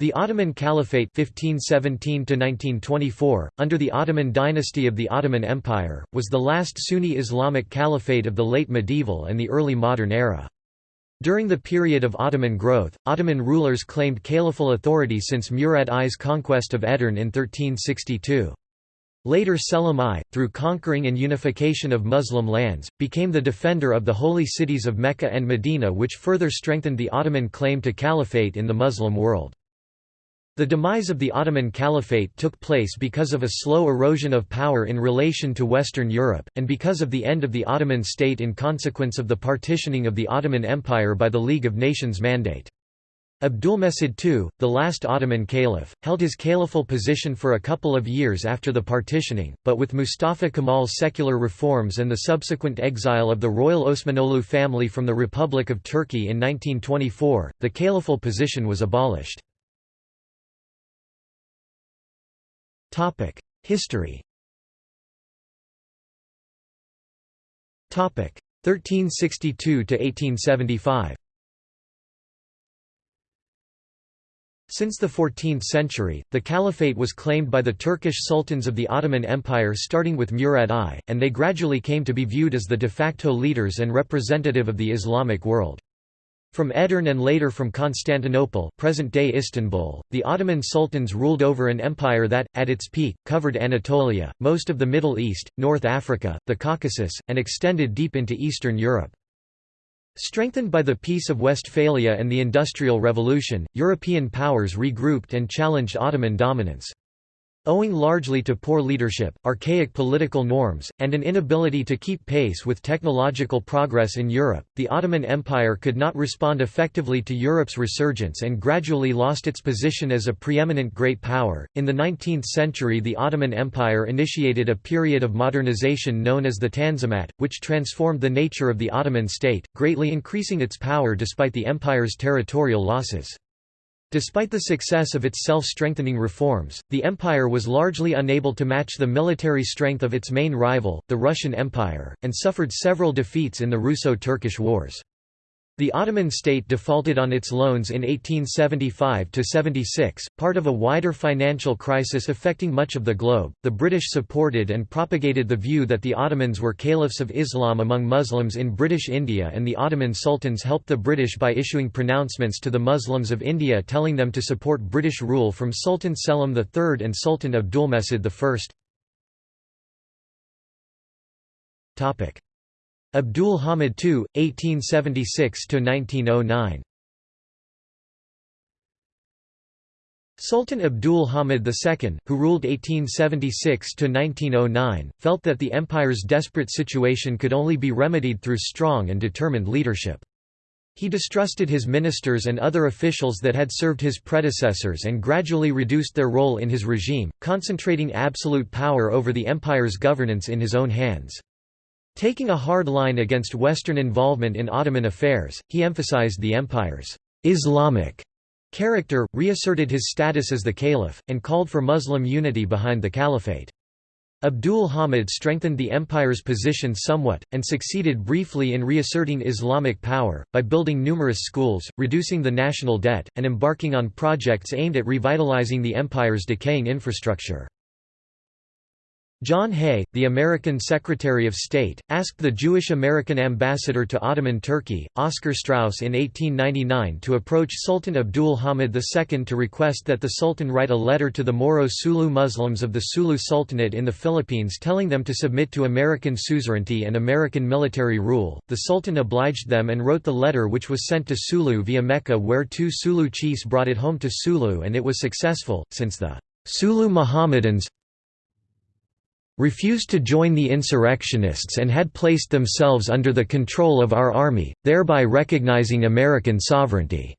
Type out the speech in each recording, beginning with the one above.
The Ottoman Caliphate 1517 under the Ottoman dynasty of the Ottoman Empire, was the last Sunni Islamic caliphate of the late medieval and the early modern era. During the period of Ottoman growth, Ottoman rulers claimed caliphal authority since Murad I's conquest of Edirne in 1362. Later Selim I, through conquering and unification of Muslim lands, became the defender of the holy cities of Mecca and Medina which further strengthened the Ottoman claim to caliphate in the Muslim world. The demise of the Ottoman Caliphate took place because of a slow erosion of power in relation to Western Europe, and because of the end of the Ottoman state in consequence of the partitioning of the Ottoman Empire by the League of Nations mandate. Abdulmecid II, the last Ottoman caliph, held his caliphal position for a couple of years after the partitioning, but with Mustafa Kemal's secular reforms and the subsequent exile of the royal Osmanoglu family from the Republic of Turkey in 1924, the caliphal position was abolished. History 1362 to 1875 Since the 14th century, the caliphate was claimed by the Turkish sultans of the Ottoman Empire starting with Murad I, and they gradually came to be viewed as the de facto leaders and representative of the Islamic world. From Edirne and later from Constantinople present-day Istanbul, the Ottoman sultans ruled over an empire that, at its peak, covered Anatolia, most of the Middle East, North Africa, the Caucasus, and extended deep into Eastern Europe. Strengthened by the Peace of Westphalia and the Industrial Revolution, European powers regrouped and challenged Ottoman dominance. Owing largely to poor leadership, archaic political norms, and an inability to keep pace with technological progress in Europe, the Ottoman Empire could not respond effectively to Europe's resurgence and gradually lost its position as a preeminent great power. In the 19th century, the Ottoman Empire initiated a period of modernization known as the Tanzimat, which transformed the nature of the Ottoman state, greatly increasing its power despite the empire's territorial losses. Despite the success of its self-strengthening reforms, the empire was largely unable to match the military strength of its main rival, the Russian Empire, and suffered several defeats in the Russo-Turkish Wars. The Ottoman state defaulted on its loans in 1875–76, part of a wider financial crisis affecting much of the globe. The British supported and propagated the view that the Ottomans were caliphs of Islam among Muslims in British India and the Ottoman sultans helped the British by issuing pronouncements to the Muslims of India telling them to support British rule from Sultan Selim III and Sultan Abdulmecid I. Abdul Hamid II, 1876–1909 Sultan Abdul Hamid II, who ruled 1876–1909, felt that the empire's desperate situation could only be remedied through strong and determined leadership. He distrusted his ministers and other officials that had served his predecessors and gradually reduced their role in his regime, concentrating absolute power over the empire's governance in his own hands. Taking a hard line against Western involvement in Ottoman affairs, he emphasized the empire's Islamic character, reasserted his status as the caliph, and called for Muslim unity behind the caliphate. Abdul Hamid strengthened the empire's position somewhat, and succeeded briefly in reasserting Islamic power, by building numerous schools, reducing the national debt, and embarking on projects aimed at revitalizing the empire's decaying infrastructure. John Hay, the American Secretary of State, asked the Jewish-American ambassador to Ottoman Turkey, Oscar Straus in 1899 to approach Sultan Abdul Hamid II to request that the Sultan write a letter to the Moro Sulu Muslims of the Sulu Sultanate in the Philippines telling them to submit to American suzerainty and American military rule. The Sultan obliged them and wrote the letter which was sent to Sulu via Mecca where two Sulu chiefs brought it home to Sulu and it was successful, since the Sulu Mohammedans refused to join the insurrectionists and had placed themselves under the control of our army, thereby recognizing American sovereignty.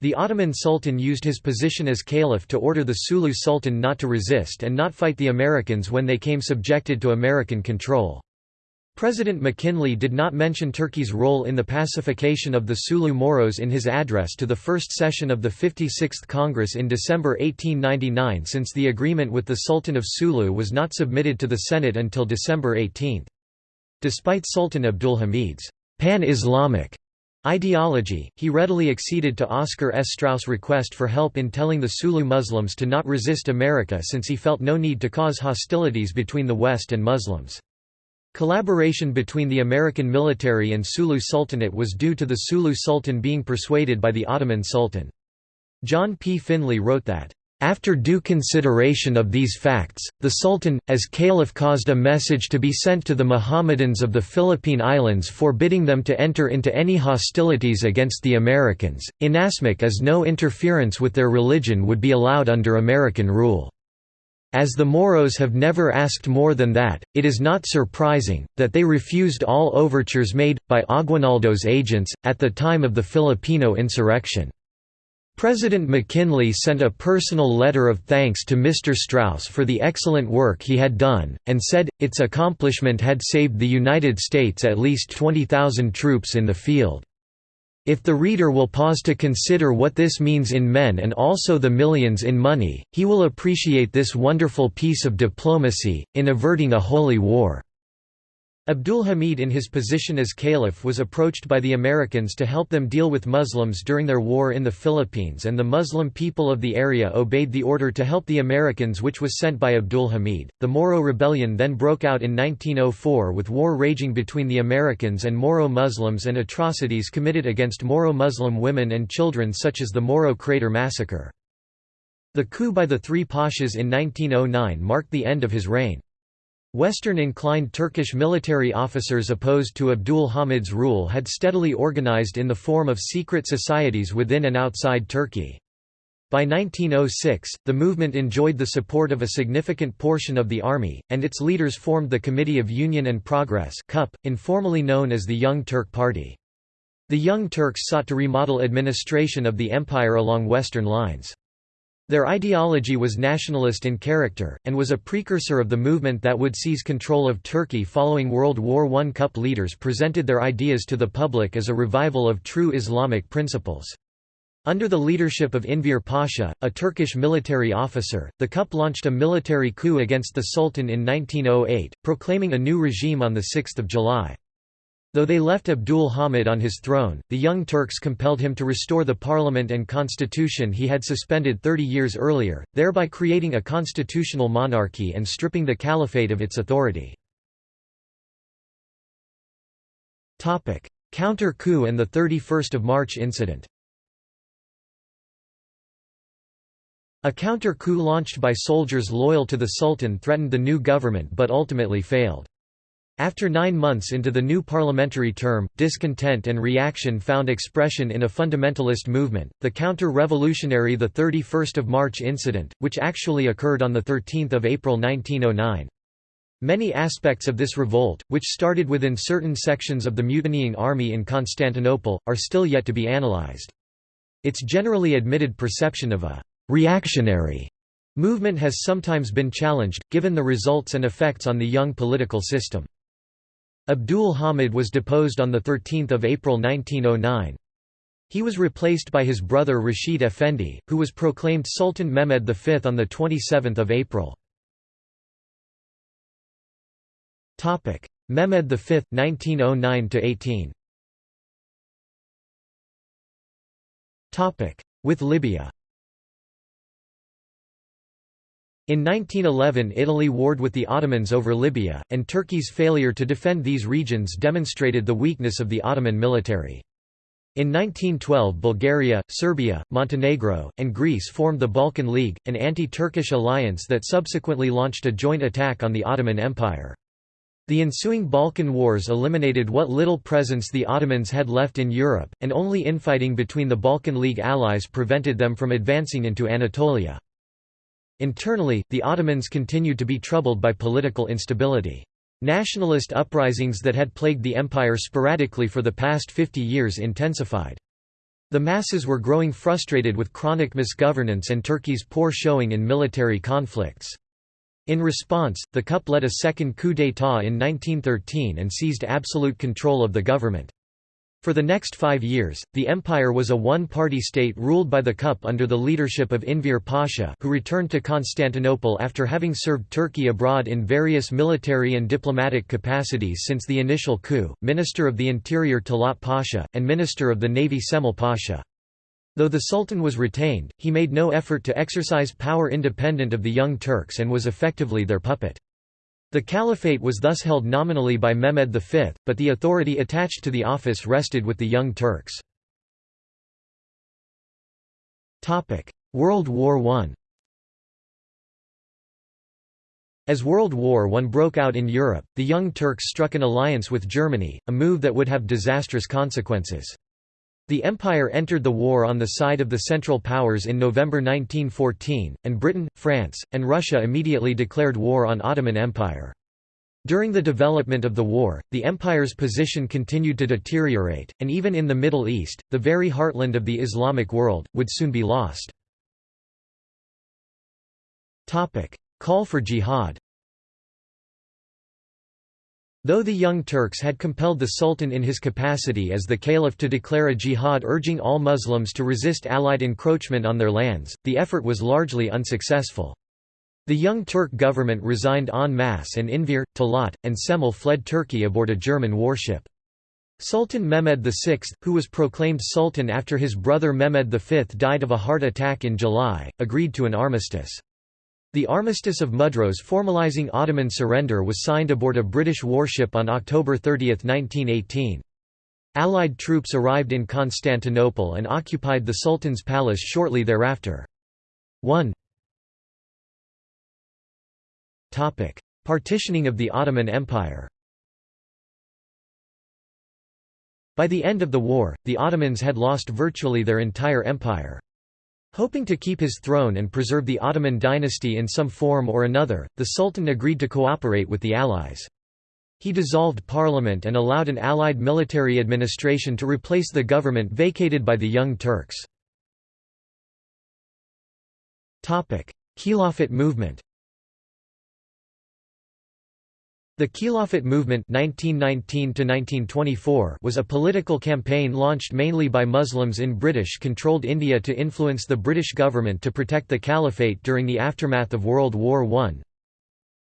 The Ottoman Sultan used his position as caliph to order the Sulu Sultan not to resist and not fight the Americans when they came subjected to American control. President McKinley did not mention Turkey's role in the pacification of the Sulu Moros in his address to the first session of the 56th Congress in December 1899 since the agreement with the Sultan of Sulu was not submitted to the Senate until December 18. Despite Sultan Abdulhamid's pan-Islamic Ideology, he readily acceded to Oscar S. Straus' request for help in telling the Sulu Muslims to not resist America since he felt no need to cause hostilities between the West and Muslims. Collaboration between the American military and Sulu Sultanate was due to the Sulu Sultan being persuaded by the Ottoman Sultan. John P. Finley wrote that, after due consideration of these facts, the Sultan, as Caliph caused a message to be sent to the Mohammedans of the Philippine Islands forbidding them to enter into any hostilities against the Americans, inasmuch as no interference with their religion would be allowed under American rule. As the Moros have never asked more than that, it is not surprising, that they refused all overtures made, by Aguinaldo's agents, at the time of the Filipino insurrection. President McKinley sent a personal letter of thanks to Mr. Straus for the excellent work he had done, and said, its accomplishment had saved the United States at least 20,000 troops in the field. If the reader will pause to consider what this means in men and also the millions in money, he will appreciate this wonderful piece of diplomacy, in averting a holy war. Abdul Hamid in his position as caliph was approached by the Americans to help them deal with Muslims during their war in the Philippines and the Muslim people of the area obeyed the order to help the Americans which was sent by Abdul Hamid. The Moro Rebellion then broke out in 1904 with war raging between the Americans and Moro Muslims and atrocities committed against Moro Muslim women and children such as the Moro Crater Massacre. The coup by the three Pashas in 1909 marked the end of his reign. Western-inclined Turkish military officers opposed to Abdul Hamid's rule had steadily organized in the form of secret societies within and outside Turkey. By 1906, the movement enjoyed the support of a significant portion of the army, and its leaders formed the Committee of Union and Progress CUP, informally known as the Young Turk Party. The Young Turks sought to remodel administration of the empire along Western lines. Their ideology was nationalist in character, and was a precursor of the movement that would seize control of Turkey following World War I. Cup leaders presented their ideas to the public as a revival of true Islamic principles. Under the leadership of Enver Pasha, a Turkish military officer, the Cup launched a military coup against the Sultan in 1908, proclaiming a new regime on 6 July. Though they left Abdul Hamid on his throne, the Young Turks compelled him to restore the parliament and constitution he had suspended 30 years earlier, thereby creating a constitutional monarchy and stripping the caliphate of its authority. Counter-coup and the 31 March incident A counter-coup launched by soldiers loyal to the Sultan threatened the new government but ultimately failed. After nine months into the new parliamentary term, discontent and reaction found expression in a fundamentalist movement, the counter-revolutionary 31 March incident, which actually occurred on 13 April 1909. Many aspects of this revolt, which started within certain sections of the mutinying army in Constantinople, are still yet to be analyzed. Its generally admitted perception of a «reactionary» movement has sometimes been challenged, given the results and effects on the young political system. Abdul Hamid was deposed on 13 April 1909. He was replaced by his brother Rashid Effendi, who was proclaimed Sultan Mehmed V on 27 April. Mehmed V 1909–18 With Libya In 1911 Italy warred with the Ottomans over Libya, and Turkey's failure to defend these regions demonstrated the weakness of the Ottoman military. In 1912 Bulgaria, Serbia, Montenegro, and Greece formed the Balkan League, an anti-Turkish alliance that subsequently launched a joint attack on the Ottoman Empire. The ensuing Balkan Wars eliminated what little presence the Ottomans had left in Europe, and only infighting between the Balkan League allies prevented them from advancing into Anatolia. Internally, the Ottomans continued to be troubled by political instability. Nationalist uprisings that had plagued the empire sporadically for the past 50 years intensified. The masses were growing frustrated with chronic misgovernance and Turkey's poor showing in military conflicts. In response, the CUP led a second coup d'état in 1913 and seized absolute control of the government. For the next five years, the empire was a one-party state ruled by the Cup under the leadership of Enver Pasha who returned to Constantinople after having served Turkey abroad in various military and diplomatic capacities since the initial coup, Minister of the Interior Talat Pasha, and Minister of the Navy Cemal Pasha. Though the Sultan was retained, he made no effort to exercise power independent of the Young Turks and was effectively their puppet. The caliphate was thus held nominally by Mehmed V, but the authority attached to the office rested with the Young Turks. World War I As World War I broke out in Europe, the Young Turks struck an alliance with Germany, a move that would have disastrous consequences. The Empire entered the war on the side of the Central Powers in November 1914, and Britain, France, and Russia immediately declared war on Ottoman Empire. During the development of the war, the empire's position continued to deteriorate, and even in the Middle East, the very heartland of the Islamic world, would soon be lost. Call for jihad Though the Young Turks had compelled the Sultan in his capacity as the caliph to declare a jihad urging all Muslims to resist Allied encroachment on their lands, the effort was largely unsuccessful. The Young Turk government resigned en masse and Enver, Talat, and Cemal fled Turkey aboard a German warship. Sultan Mehmed VI, who was proclaimed sultan after his brother Mehmed V died of a heart attack in July, agreed to an armistice. The Armistice of Mudros formalizing Ottoman surrender was signed aboard a British warship on October 30, 1918. Allied troops arrived in Constantinople and occupied the Sultan's palace shortly thereafter. 1 Partitioning of the Ottoman Empire By the end of the war, the Ottomans had lost virtually their entire empire. Hoping to keep his throne and preserve the Ottoman dynasty in some form or another, the Sultan agreed to cooperate with the Allies. He dissolved parliament and allowed an Allied military administration to replace the government vacated by the Young Turks. Khilafat movement The Khilafat movement 1919 was a political campaign launched mainly by Muslims in British-controlled India to influence the British government to protect the caliphate during the aftermath of World War I.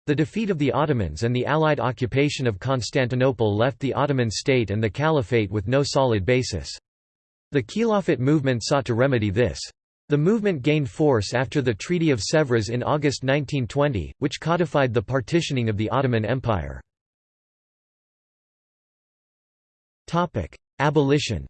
The defeat of the Ottomans and the Allied occupation of Constantinople left the Ottoman state and the caliphate with no solid basis. The Khilafat movement sought to remedy this. The movement gained force after the Treaty of Sèvres in August 1920, which codified the partitioning of the Ottoman Empire. Abolition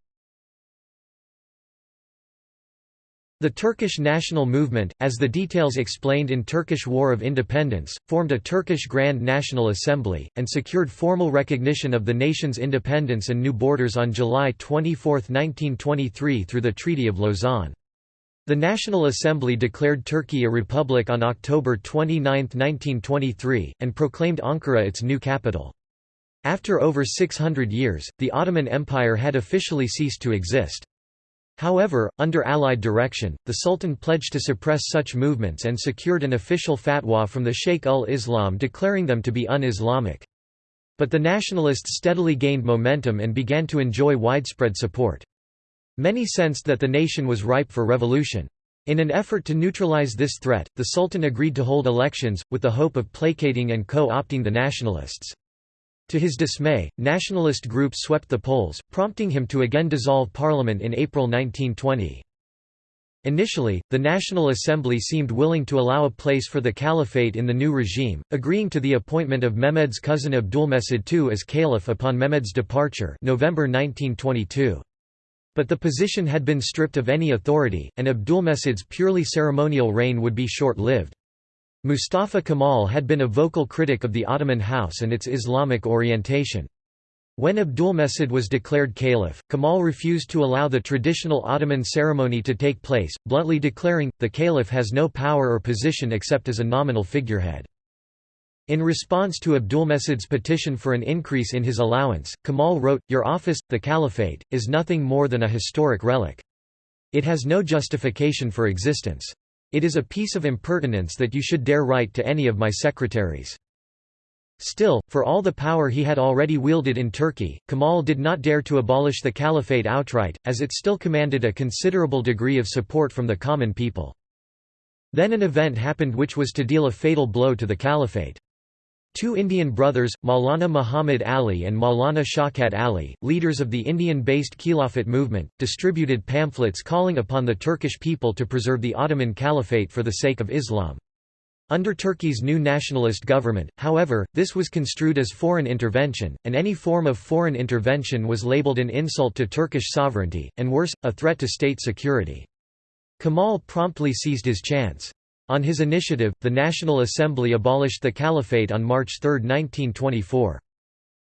The Turkish national movement, as the details explained in Turkish War of Independence, formed a Turkish Grand National Assembly, and secured formal recognition of the nation's independence and new borders on July 24, 1923 through the Treaty of Lausanne. The National Assembly declared Turkey a republic on October 29, 1923, and proclaimed Ankara its new capital. After over 600 years, the Ottoman Empire had officially ceased to exist. However, under Allied direction, the Sultan pledged to suppress such movements and secured an official fatwa from the Sheikh ul-Islam declaring them to be un-Islamic. But the nationalists steadily gained momentum and began to enjoy widespread support. Many sensed that the nation was ripe for revolution. In an effort to neutralize this threat, the Sultan agreed to hold elections, with the hope of placating and co-opting the nationalists. To his dismay, nationalist groups swept the polls, prompting him to again dissolve parliament in April 1920. Initially, the National Assembly seemed willing to allow a place for the caliphate in the new regime, agreeing to the appointment of Mehmed's cousin Abdulmecid II as caliph upon Mehmed's departure November 1922. But the position had been stripped of any authority, and Abdulmecid's purely ceremonial reign would be short-lived. Mustafa Kemal had been a vocal critic of the Ottoman house and its Islamic orientation. When Abdulmecid was declared caliph, Kemal refused to allow the traditional Ottoman ceremony to take place, bluntly declaring, the caliph has no power or position except as a nominal figurehead. In response to Abdulmecid's petition for an increase in his allowance, Kemal wrote, Your office, the caliphate, is nothing more than a historic relic. It has no justification for existence. It is a piece of impertinence that you should dare write to any of my secretaries. Still, for all the power he had already wielded in Turkey, Kemal did not dare to abolish the caliphate outright, as it still commanded a considerable degree of support from the common people. Then an event happened which was to deal a fatal blow to the caliphate. Two Indian brothers, Maulana Muhammad Ali and Maulana Shaukat Ali, leaders of the Indian-based Khilafat movement, distributed pamphlets calling upon the Turkish people to preserve the Ottoman Caliphate for the sake of Islam. Under Turkey's new nationalist government, however, this was construed as foreign intervention, and any form of foreign intervention was labeled an insult to Turkish sovereignty, and worse, a threat to state security. Kemal promptly seized his chance. On his initiative, the National Assembly abolished the caliphate on March 3, 1924.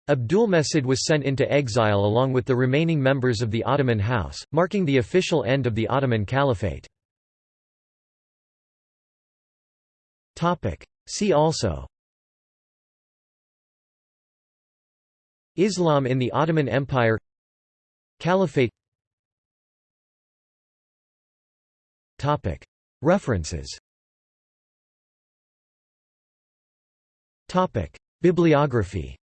Abdulmecid was sent into exile along with the remaining members of the Ottoman house, marking the official end of the Ottoman Caliphate. See also Islam in the Ottoman Empire Caliphate References Bibliography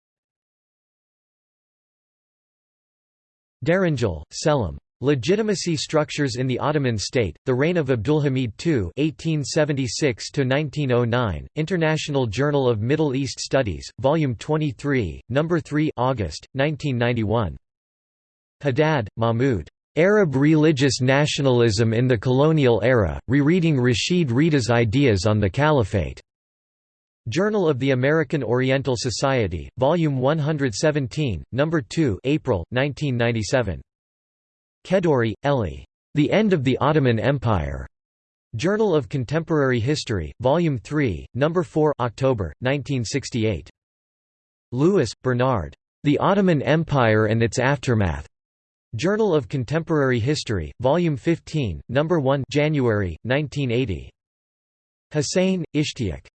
Deringil, Selim. Legitimacy Structures in the Ottoman State, The Reign of Abdulhamid II 1876–1909, International Journal of Middle East Studies, Volume 23, No. 3 August, 1991. Haddad, Mahmud. Arab Religious Nationalism in the Colonial Era, Rereading Rashid Rida's Ideas on the Caliphate. Journal of the American Oriental Society, Volume 117, No. 2 April, 1997. Kedourie, Eli. The End of the Ottoman Empire. Journal of Contemporary History, Volume 3, No. 4 October, 1968. Lewis, Bernard. The Ottoman Empire and its Aftermath. Journal of Contemporary History, Volume 15, No. 1 January, 1980. Hussein, Ishtiaq.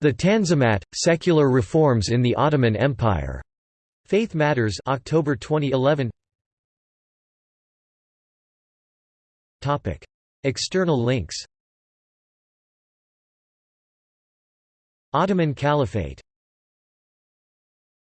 The Tanzimat, Secular Reforms in the Ottoman Empire. Faith Matters October 2011 Topic. External links Ottoman Caliphate